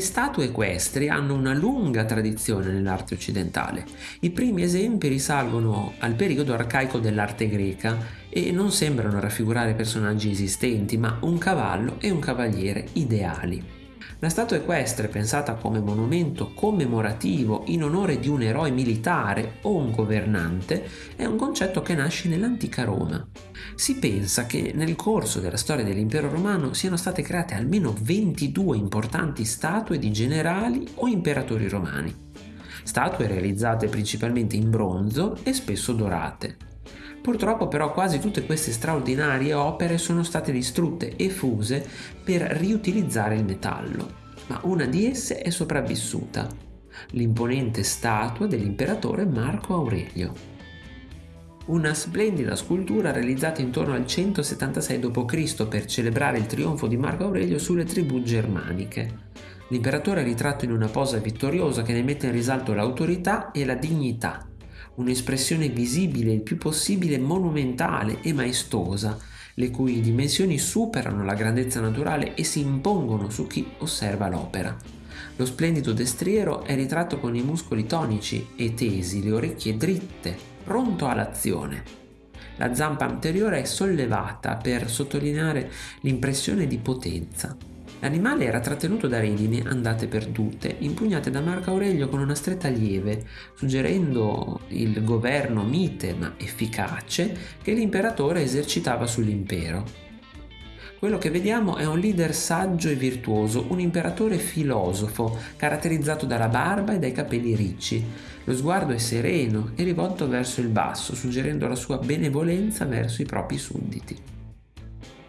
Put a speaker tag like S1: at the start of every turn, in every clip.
S1: statue equestri hanno una lunga tradizione nell'arte occidentale. I primi esempi risalgono al periodo arcaico dell'arte greca e non sembrano raffigurare personaggi esistenti, ma un cavallo e un cavaliere ideali. La statua equestre, pensata come monumento commemorativo in onore di un eroe militare o un governante, è un concetto che nasce nell'antica Roma. Si pensa che nel corso della storia dell'impero romano siano state create almeno 22 importanti statue di generali o imperatori romani. Statue realizzate principalmente in bronzo e spesso dorate. Purtroppo però quasi tutte queste straordinarie opere sono state distrutte e fuse per riutilizzare il metallo, ma una di esse è sopravvissuta, l'imponente statua dell'imperatore Marco Aurelio. Una splendida scultura realizzata intorno al 176 d.C. per celebrare il trionfo di Marco Aurelio sulle tribù germaniche. L'imperatore è ritratto in una posa vittoriosa che ne mette in risalto l'autorità e la dignità un'espressione visibile il più possibile monumentale e maestosa, le cui dimensioni superano la grandezza naturale e si impongono su chi osserva l'opera. Lo splendido destriero è ritratto con i muscoli tonici e tesi, le orecchie dritte, pronto all'azione. La zampa anteriore è sollevata per sottolineare l'impressione di potenza. L'animale era trattenuto da redini andate perdute, impugnate da Marco Aurelio con una stretta lieve, suggerendo il governo mite ma efficace che l'imperatore esercitava sull'impero. Quello che vediamo è un leader saggio e virtuoso, un imperatore filosofo, caratterizzato dalla barba e dai capelli ricci. Lo sguardo è sereno e rivolto verso il basso, suggerendo la sua benevolenza verso i propri sudditi.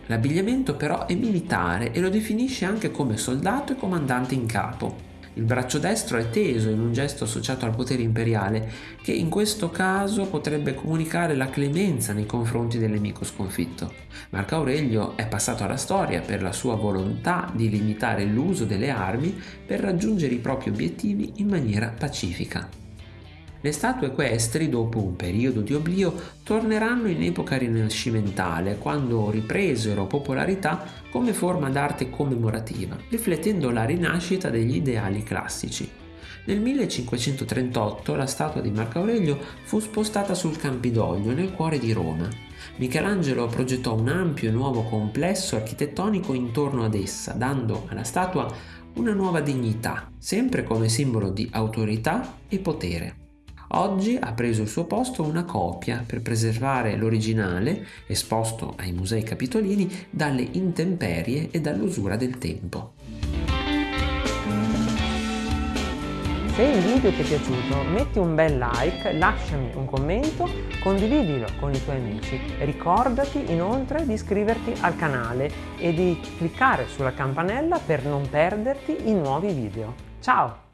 S1: L'abbigliamento però è militare e lo definisce anche come soldato e comandante in capo. Il braccio destro è teso in un gesto associato al potere imperiale, che in questo caso potrebbe comunicare la clemenza nei confronti del nemico sconfitto. Marco Aurelio è passato alla storia per la sua volontà di limitare l'uso delle armi per raggiungere i propri obiettivi in maniera pacifica. Le statue equestri, dopo un periodo di oblio, torneranno in epoca rinascimentale, quando ripresero popolarità come forma d'arte commemorativa, riflettendo la rinascita degli ideali classici. Nel 1538 la statua di Marco Aurelio fu spostata sul Campidoglio, nel cuore di Roma. Michelangelo progettò un ampio e nuovo complesso architettonico intorno ad essa, dando alla statua una nuova dignità, sempre come simbolo di autorità e potere. Oggi ha preso il suo posto una copia per preservare l'originale, esposto ai musei capitolini, dalle intemperie e dall'usura del tempo.
S2: Se il video ti è piaciuto metti un bel like, lasciami un commento, condividilo con i tuoi amici. Ricordati inoltre di iscriverti al canale e di cliccare sulla campanella per non perderti i nuovi video. Ciao!